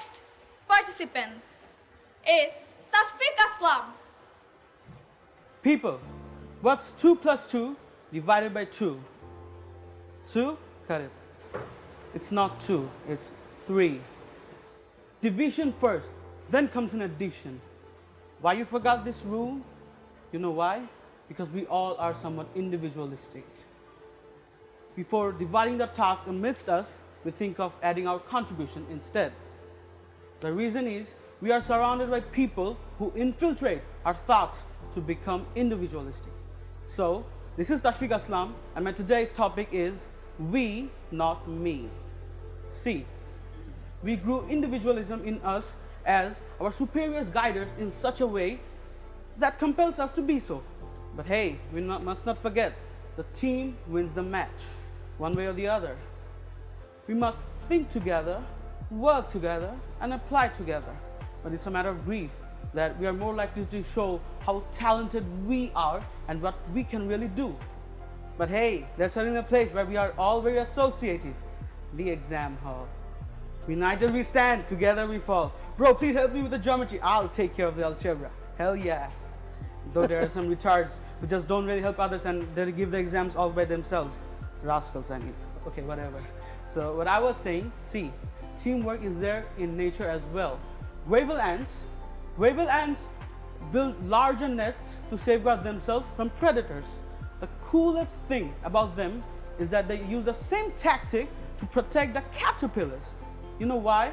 next participant is Tasfiq Aslam. People, what's 2 plus 2 divided by 2? 2? Cut it. It's not 2, it's 3. Division first, then comes an addition. Why you forgot this rule? You know why? Because we all are somewhat individualistic. Before dividing the task amidst us, we think of adding our contribution instead. The reason is we are surrounded by people who infiltrate our thoughts to become individualistic. So, this is Tashfiq Aslam and my today's topic is we, not me. See, we grew individualism in us as our superiors guide us in such a way that compels us to be so. But hey, we not, must not forget, the team wins the match, one way or the other. We must think together, work together, and apply together. But it's a matter of grief that we are more likely to show how talented we are and what we can really do. But hey, there's certainly a place where we are all very associative, the exam hall. United we stand, together we fall. Bro, please help me with the geometry. I'll take care of the algebra. Hell yeah. Though there are some retards who just don't really help others and they give the exams all by themselves. Rascals, I mean. Okay, whatever. So what I was saying, see, teamwork is there in nature as well. Gravel ants, gravel ants build larger nests to safeguard themselves from predators. The coolest thing about them is that they use the same tactic to protect the caterpillars. You know why?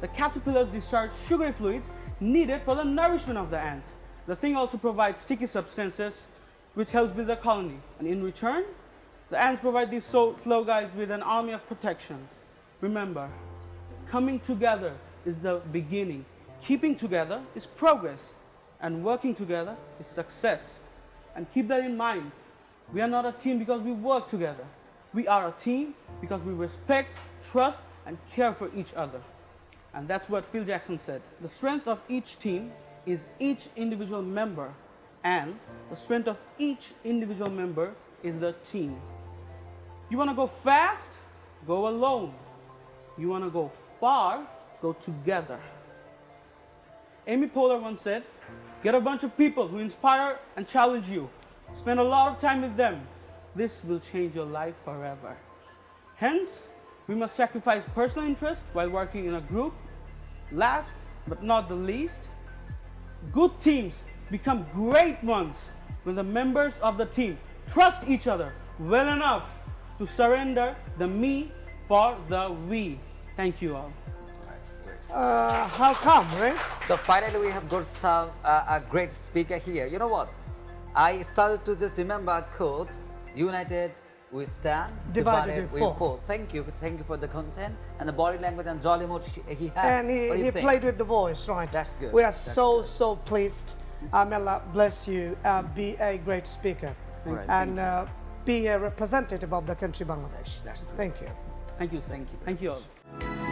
The caterpillars discharge sugary fluids needed for the nourishment of the ants. The thing also provides sticky substances which helps build the colony. And in return, the ants provide these slow guys with an army of protection. Remember, coming together is the beginning. Keeping together is progress. And working together is success. And keep that in mind. We are not a team because we work together. We are a team because we respect, trust, and care for each other. And that's what Phil Jackson said. The strength of each team is each individual member and the strength of each individual member is the team. You want to go fast? Go alone. You want to go far? Go together. Amy Poehler once said, get a bunch of people who inspire and challenge you. Spend a lot of time with them. This will change your life forever. Hence, we must sacrifice personal interest while working in a group. Last but not the least, good teams become great ones when the members of the team trust each other well enough to surrender the me for the we. Thank you all. Uh, how come, right? So finally we have got some uh, a great speaker here. You know what? I started to just remember a quote, united we stand, Divided divided, we fall. fall. Thank you, thank you for the content and the body language and jolly mood he has. And he, he played with the voice, right? That's good. We are That's so, good. so pleased. Uh, may Allah bless you. Uh, be a great speaker. Right, and uh, be a representative of the country Bangladesh. That's good. Thank you. Thank you. Thank you Thank you all.